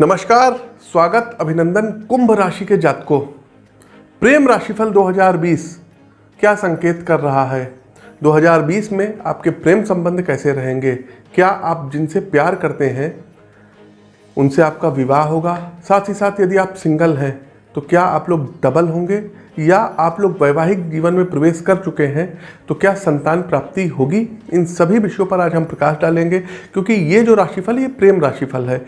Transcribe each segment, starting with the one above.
नमस्कार, स्वागत, अभिनंदन, कुंभ राशि के जातकों। प्रेम राशिफल 2020 क्या संकेत कर रहा है? 2020 में आपके प्रेम संबंध कैसे रहेंगे? क्या आप जिनसे प्यार करते हैं, उनसे आपका विवाह होगा? साथ ही साथ यदि आप सिंगल हैं तो क्या आप लोग डबल होंगे? या आप लोग वैवाहिक जीवन में प्रवेश कर चुके हैं तो क्या संतान प्राप्ति होगी? इन सभी विषयों पर आज हम प्रकाश डालेंगे, क्योंकि ये जो राशिफल, ये प्रेम राशिफल है।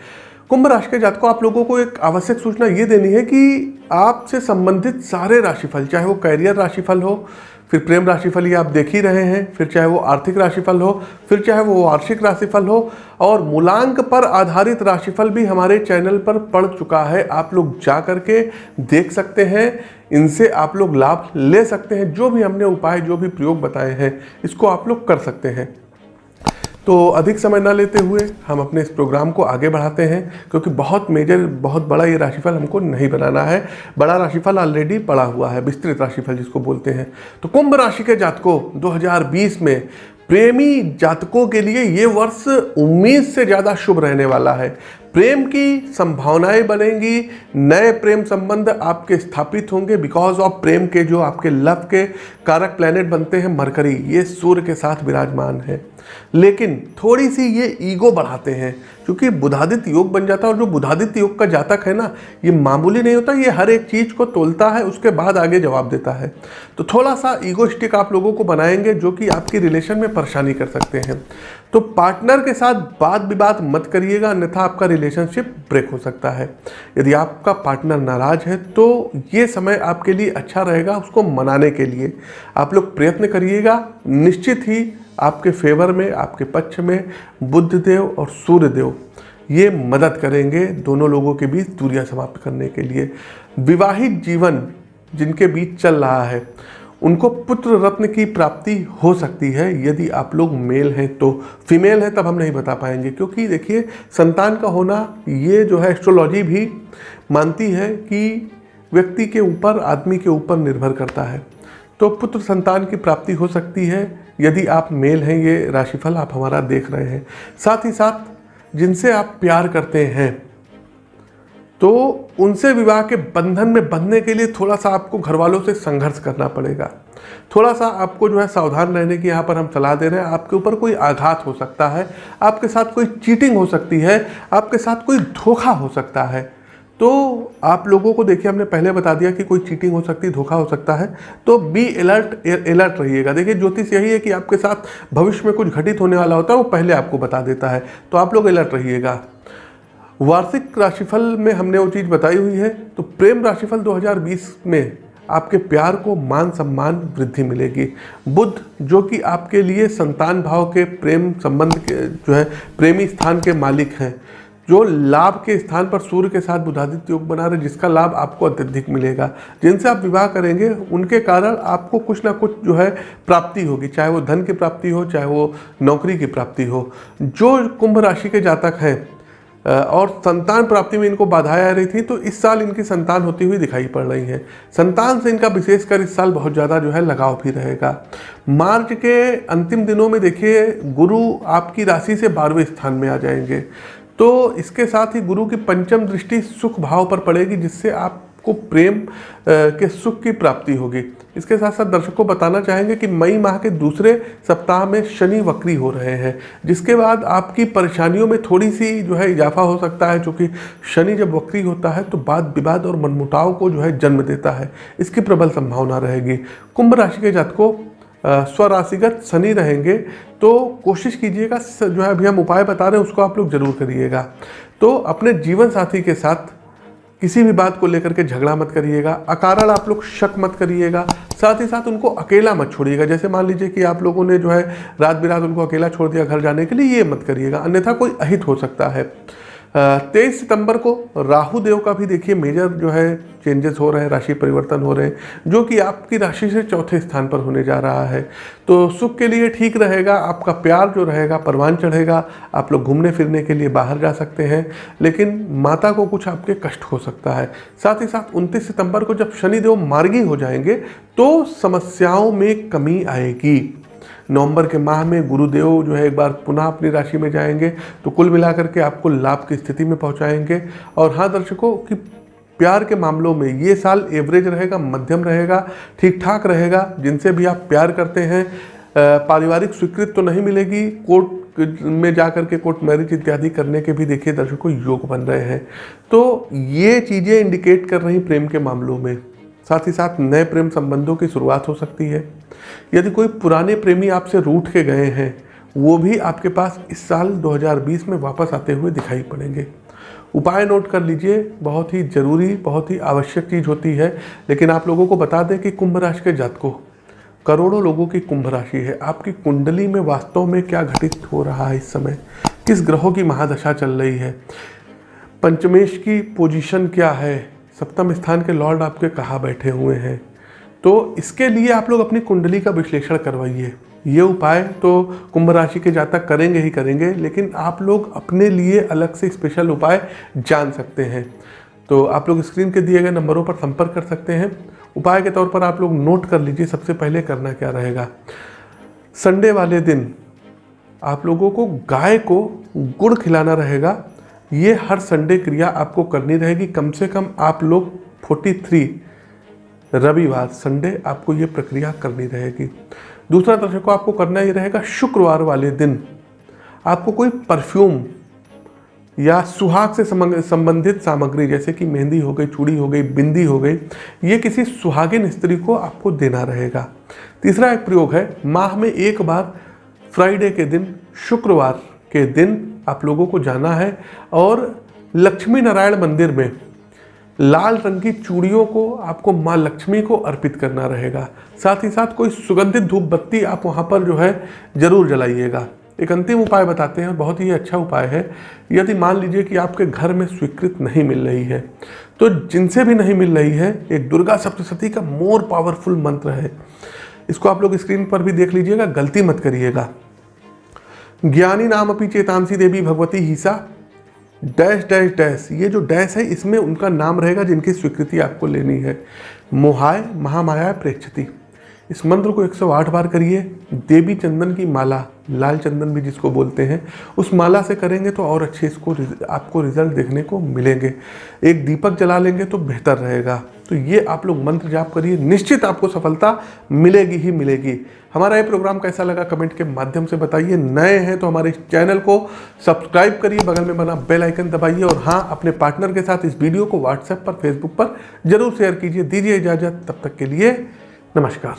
कुंभ राशि के जातकों, आप लोगों को एक आवश्यक सूचना ये देनी है कि आपसे संबंधित सारे राशिफल, चाहे वो कैरियर राशिफल हो, फिर प्रेम राशिफल ये आप देख ही रहे हैं, फिर चाहे वो आर्थिक राशिफल हो, फिर चाहे वो वार्षिक राशिफल हो, और मूलांक पर आधारित राशिफल भी हमारे चैनल पर पड़ चुका है। आप लोग जा करके देख सकते हैं, इनसे आप लोग लाभ ले सकते हैं, जो भी हमने उपाय, जो भी प्रयोग बताए हैं, इसको आप लोग कर सकते हैं। तो अधिक समय ना लेते हुए हम अपने इस प्रोग्राम को आगे बढ़ाते हैं, क्योंकि बहुत मेजर बहुत बड़ा ये राशिफल हमको नहीं बनाना है। बड़ा राशिफल ऑलरेडी पड़ा हुआ है, विस्तृत राशिफल जिसको बोलते हैं। तो कुंभ राशि के जातकों 2020 में प्रेमी जातकों के लिए ये वर्ष उम्मीद से ज़्यादा शुभ रहने वाला है। प्रेम की संभावनाएँ बनेंगी, नए प्रेम संबंध आपके स्थापित होंगे बिकॉज़ ऑफ़ प्रेम के जो आपके लव के कारक प्लैनेट बनते हैं, मरकरी, ये सूर्य के साथ विराजमान है। लेकिन थोड़ी सी ये ईगो बढ़ाते हैं क्योंकि बुधादित्य योग बन जाता है और जो बुधादित्य योग का जातक है ना, ये मामूली नहीं होता, ये हर एक चीज़ को तोलता है, उसके बाद आगे जवाब देता है। तो थोड़ा सा ईगोस्टिक आप लोगों को बनाएँगे जो कि आपकी रिलेशन में परेशानी कर सकते हैं। तो पार्टनर के साथ बात विवाद मत करिएगा, अन्यथा आपका रिलेशनशिप ब्रेक हो सकता है। यदि आपका पार्टनर नाराज़ है तो ये समय आपके लिए अच्छा रहेगा उसको मनाने के लिए। आप लोग प्रयत्न करिएगा, निश्चित ही आपके फेवर में, आपके पक्ष में बुद्ध देव और सूर्य देव ये मदद करेंगे दोनों लोगों के बीच दूरियाँ समाप्त करने के लिए। विवाहित जीवन जिनके बीच चल रहा है, उनको पुत्र रत्न की प्राप्ति हो सकती है। यदि आप लोग मेल हैं तो फीमेल हैं तब हम नहीं बता पाएँगे, क्योंकि देखिए, संतान का होना, ये जो है एस्ट्रोलॉजी भी मानती है कि व्यक्ति के ऊपर, आदमी के ऊपर निर्भर करता है। तो पुत्र संतान की प्राप्ति हो सकती है यदि आप मेल हैं, ये राशिफल आप हमारा देख रहे हैं। साथ ही साथ जिनसे आप प्यार करते हैं तो उनसे विवाह के बंधन में बंधने के लिए थोड़ा सा आपको घर वालों से संघर्ष करना पड़ेगा। थोड़ा सा आपको जो है सावधान रहने की यहाँ पर हम सलाह दे रहे हैं। आपके ऊपर कोई आघात हो सकता है, आपके साथ कोई चीटिंग हो सकती है, आपके साथ कोई धोखा हो सकता है। तो आप लोगों को देखिए, हमने पहले बता दिया कि कोई चीटिंग हो सकती है धोखा हो सकता है। तो बी अलर्ट अलर्ट रहिएगा। देखिए, ज्योतिष यही है कि आपके साथ भविष्य में कुछ घटित होने वाला होता है, वो पहले आपको बता देता है। तो आप लोग अलर्ट रहिएगा। वार्षिक राशिफल में हमने वो चीज़ बताई हुई है तो प्रेम राशिफल 2020 में आपके प्यार को मान, सम्मान वृद्धि मिलेगी। बुद्ध जो कि आपके लिए संतान भाव के प्रेम संबंध के, जो है, प्रेमी स्थान के मालिक हैं जो लाभ के स्थान पर सूर्य के साथ बुधादित्य योग बना रहे जिसका लाभ आपको अत्यधिक मिलेगा। जिनसे आप विवाह करेंगे, उनके कारण आपको कुछ ना कुछ जो है प्राप्ति होगी, चाहे वो धन की प्राप्ति हो, चाहे वो नौकरी की प्राप्ति हो। जो कुंभ राशि के जातक हैं और संतान प्राप्ति में इनको बाधाएँ आ रही थी तो इस साल इनकी संतान होती हुई दिखाई पड़ रही है। संतान से इनका विशेषकर इस साल बहुत ज़्यादा जो है लगाव भी रहेगा। मार्च के अंतिम दिनों में देखिए, गुरु आपकी राशि से बारहवें स्थान में आ जाएँगे। तो इसके साथ ही गुरु की पंचम दृष्टि सुख भाव पर पड़ेगी, जिससे आपको प्रेम के सुख की प्राप्ति होगी। इसके साथ साथ दर्शकों को बताना चाहेंगे कि मई माह के दूसरे सप्ताह में शनि वक्री हो रहे हैं, जिसके बाद आपकी परेशानियों में थोड़ी सी जो है इजाफा हो सकता है, क्योंकि शनि जब वक्री होता है तो बात विवाद और मनमुटाव को जो है जन्म देता है। इसकी प्रबल संभावना रहेगी। कुंभ राशि के जातकों स्वराशिगत शनि रहेंगे तो कोशिश कीजिएगा जो है, अभी हम उपाय बता रहे हैं, उसको आप लोग ज़रूर करिएगा। तो अपने जीवन साथी के साथ किसी भी बात को लेकर के झगड़ा मत करिएगा, अकारण आप लोग शक मत करिएगा, साथ ही साथ उनको अकेला मत छोड़िएगा। जैसे मान लीजिए कि आप लोगों ने जो है, रात बिरात उनको अकेला छोड़ दिया घर जाने के लिए, ये मत करिएगा, अन्यथा कोई अहित हो सकता है। तेईस सितंबर को राहु देव का भी देखिए मेजर जो है चेंजेस हो रहे हैं, राशि परिवर्तन हो रहे हैं, जो कि आपकी राशि से चौथे स्थान पर होने जा रहा है। तो सुख के लिए ठीक रहेगा, आपका प्यार जो रहेगा, परवान चढ़ेगा, आप लोग घूमने फिरने के लिए बाहर जा सकते हैं, लेकिन माता को कुछ आपके कष्ट हो सकता है। साथ ही साथ उनतीस सितंबर को जब शनिदेव मार्गी हो जाएँगे तो समस्याओं में कमी आएगी। नवंबर के माह में गुरुदेव जो है एक बार पुनः अपनी राशि में जाएँगे तो कुल मिलाकर के आपको लाभ की स्थिति में पहुंचाएँगे। और हाँ दर्शकों, कि प्यार के मामलों में ये साल एवरेज रहेगा, मध्यम रहेगा ठीक ठाक रहेगा, जिनसे भी आप प्यार करते हैं। पारिवारिक स्वीकृति तो नहीं मिलेगी, कोर्ट में जा कर के कोर्ट मैरिज इत्यादि करने के भी देखिए दर्शकों, योग बन रहे हैं। तो ये चीज़ें इंडिकेट कर रही प्रेम के मामलों में। साथ ही साथ नए प्रेम संबंधों की शुरुआत हो सकती है। यदि कोई पुराने प्रेमी आपसे रूठ के गए हैं, वो भी आपके पास इस साल 2020 में वापस आते हुए दिखाई पड़ेंगे। उपाय नोट कर लीजिए, बहुत ही ज़रूरी, बहुत ही आवश्यक चीज़ होती है, लेकिन आप लोगों को बता दें कि कुंभ राशि के जातकों, करोड़ों लोगों की कुंभ राशि है। आपकी कुंडली में वास्तव में क्या घटित हो रहा है इस समय? किस ग्रहों की महादशा चल रही है? पंचमेश की पोजीशन क्या है? सप्तम स्थान के लॉर्ड आपके कहाँ बैठे हुए हैं? तो इसके लिए आप लोग अपनी कुंडली का विश्लेषण करवाइए। ये उपाय तो कुंभ राशि के जातक करेंगे ही करेंगे, लेकिन आप लोग अपने लिए अलग से स्पेशल उपाय जान सकते हैं। तो आप लोग स्क्रीन के दिए गए नंबरों पर संपर्क कर सकते हैं। उपाय के तौर पर आप लोग नोट कर लीजिए सबसे पहले करना क्या रहेगा। संडे वाले दिन आप लोगों को गाय को गुड़ खिलाना रहेगा। ये हर संडे क्रिया आपको करनी रहेगी। कम से कम आप लोग 43 रविवार संडे आपको ये प्रक्रिया करनी रहेगी। दूसरा दर्शक आपको करना ही रहेगा, शुक्रवार वाले दिन आपको कोई परफ्यूम या सुहाग से संबंधित सामग्री, जैसे कि मेहंदी हो गई, चूड़ी हो गई, बिंदी हो गई, ये किसी सुहागिन स्त्री को आपको देना रहेगा। तीसरा एक प्रयोग है, माह में एक बार फ्राइडे के दिन, शुक्रवार के दिन आप लोगों को जाना है और लक्ष्मी नारायण मंदिर में लाल रंग की चूड़ियों को आपको माँ लक्ष्मी को अर्पित करना रहेगा। साथ ही साथ कोई सुगंधित धूप बत्ती आप वहाँ पर जो है, ज़रूर जलाइएगा। एक अंतिम उपाय बताते हैं बहुत ही अच्छा उपाय है। यदि मान लीजिए कि आपके घर में स्वीकृत नहीं मिल रही है तो जिनसे भी नहीं मिल रही है, एक दुर्गा सप्तशती का मोर पावरफुल मंत्र है। इसको आप लोग स्क्रीन पर भी देख लीजिएगा, गलती मत करिएगा। ज्ञानी नाम अपनी चेतांसी देवी भगवती हिसा डैश डैश डैश। ये जो डैश है, इसमें उनका नाम रहेगा जिनकी स्वीकृति आपको लेनी है। मोहाय, महामाया, प्रेक्षती। इस मंत्र को 108 बार करिए। देवी चंदन की माला, लाल चंदन भी जिसको बोलते हैं, उस माला से करेंगे तो और अच्छे इसको आपको रिज़ल्ट देखने को मिलेंगे। एक दीपक जला लेंगे तो बेहतर रहेगा। तो ये आप लोग मंत्र जाप करिए, निश्चित आपको सफलता मिलेगी ही मिलेगी। हमारा ये प्रोग्राम कैसा लगा कमेंट के माध्यम से बताइए। नए हैं तो हमारे चैनल को सब्सक्राइब करिए, बगल में बना बेल आइकन दबाइए और हाँ अपने पार्टनर के साथ इस वीडियो को व्हाट्सएप पर, फेसबुक पर ज़रूर शेयर कीजिए। दीजिए इजाज़त, तब तक के लिए नमस्कार।